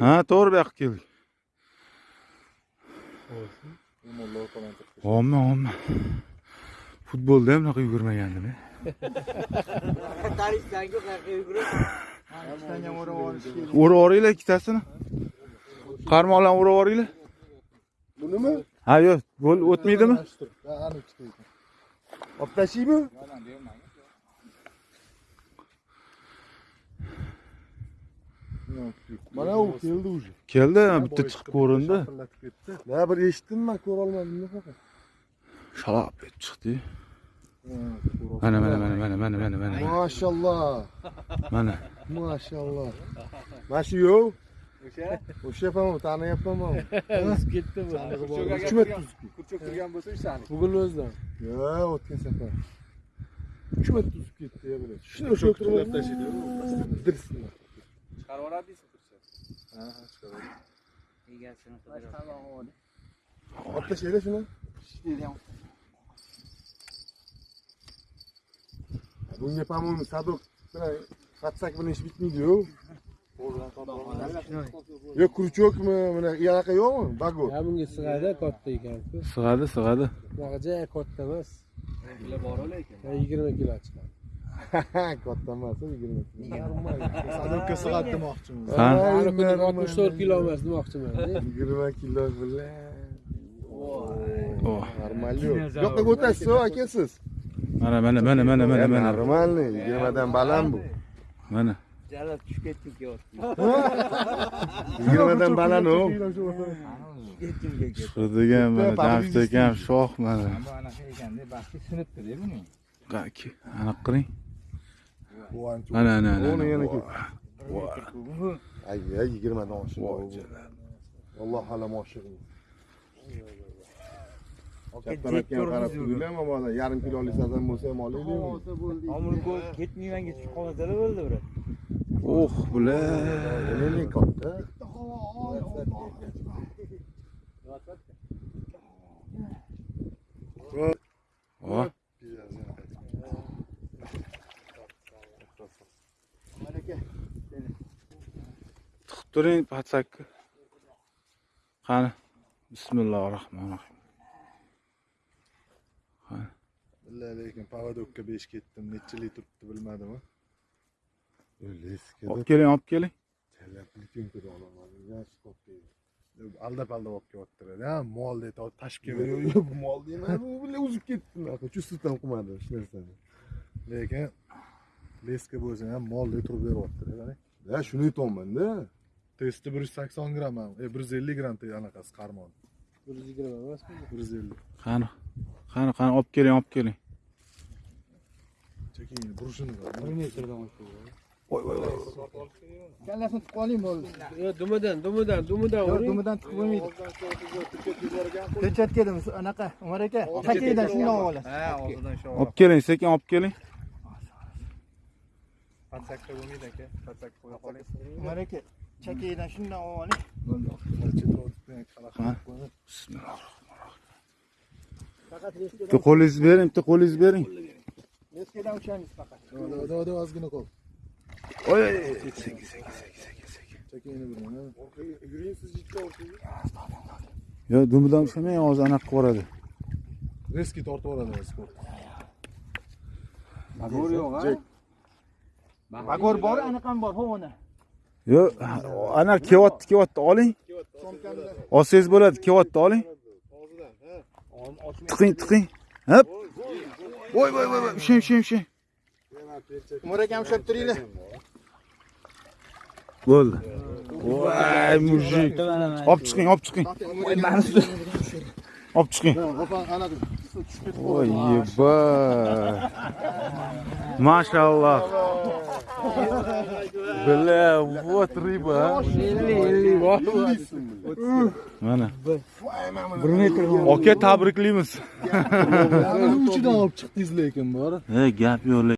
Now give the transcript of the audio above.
ha to'g'ri bu yoqqa keldik omma omma futbolda ham bunaqa yugurmagandim e. O'rab yuboringlar ikkitasini qarmoqlarni o'rab yuboringlar Bunimi? ha yo'q o'tmaydimi Ha, ani ikkita ekan. Olib tashlaymi? Mana u keldi уже. keldi bitta chiqib ko'rindi Shaqillatib ketdi. Na bir eshitdim man, ko'ra olmadim nafaqat. shalab etib chiqdi Ha, ko'ra mana mana mana mana mana mana mana Mashallah. mana Mashallah. Mana shu yo'q. O'sha O'sha yapaman, taniyapman. O'zib ketdimi? Uch metr kurchok turgan bo'lsa o'shani. Bugun o'zidan. Ya, o'tgan safar. 3 metr uzib ketdi ya bular. Shuni o'sha o'tirib tashlaydi. Dirsinlar. Chiqarib oladi deysiz kurchok. Ha, chiqaradi. Egasini qidirib. Olib tashlaydi shuni. Bunga по-моему sadok bilan hatsak bilan ish bitmaydi-yu. Yo kurchokmi, mana anaqa yo'qmi? Bago. Ya bunga sig'adi katta ekan-ku. sig'adi sig'adi Bunaqa joy katta emas. Kilo bor lekin. 20 kilo chiqadi. Katta emas, 20 Normal. Sadokka sig'adi demoqchimiz. Ha. Kuni 64 kilo emas demoqchiman. 20 kilo bilan. Normal yo'q. Bu yoqqa o'tasiz, aka siz. mana mana mana mana mana mana Normalniy, 20 dan baland bu. mana Jala tushib ketdik yo'q. 20 dan baland u. chiqadigan mana jamshid akam shoh mana anaqa ekanda, baxti sinibdi-da buni. Qaki, qiling Bu ancha. mana mana Uni yana. Ay, ay 20 dan oshdi. Alloh turinglar, mana yarim kiloli sazan bo'lsa ham olaylik. Omul ko'p ketmayman ketib qoladi bo'ldi bir. Oh bular Nima katta? oh tiqib turing patsakka qani bismillohi rohmanir rohim Billahi lekin pavodokka besh ketdim, necha yil turibdi bilmadim. Olib keling olib keling. Aldab aldab olib kelyaptilar. Ha, mol deb tashib kelib, yo'q bu mol deyman. Bu bilan uzib ketdi unaqa. Chustdan qilmadi shu narsani. Lekin leska bo'lsa ham mol deb turib beryaptilar. Mana. Ya shuni aytyapman-da. Testi 180 gramm, ham, e 150 gramm te anaqasi qarmon. 120 emasmi? 150. qani qani qani olib keling olib keling Cheking, brushini. Kallasini tiqib oling bo'ldi. Yo, dumidan, dumidan, dumidan Yo'q, uring. dumidan tiqib bo'lmaydi. Ko'chatga anaqa, Umar aka, chakaydan shundan olasiz. Ha, og'zidan shu. olib keling sekin olib keling Patsakda bo'lmaydi aka. Patsak qo'ya qoling. Umar aka, chakaydan shundan oling. bismillohi bitta qo'lingizni bering bitta qo'lingizni bering Leskadan uchamiz faqat. Da, oy ha. Yuring siz yetib yo dumidan ushamang hozir anaqa qilib yuboradi Reski tortib oladi sport. Bagor yo'q, ha? Jek. Bagor bor, anaqam bor, hovona. yo ana kelyapti kelyapti oling olsangiz bo'ladi kelyapti oling tiqing tiqing hop voy voy voy voy ushlang ushlang ushlang Umar akam ushlab turinglar. Bo'ldi. Voy mujik. Olib chiqing olib chiqing. Olib chiqing. Voy yeba mashalloh. Bля вот рыба а. 50 bor. mana. Aka tabriklaymiz Uchidan olib chiqdingiz lekin bor. he gap yo'q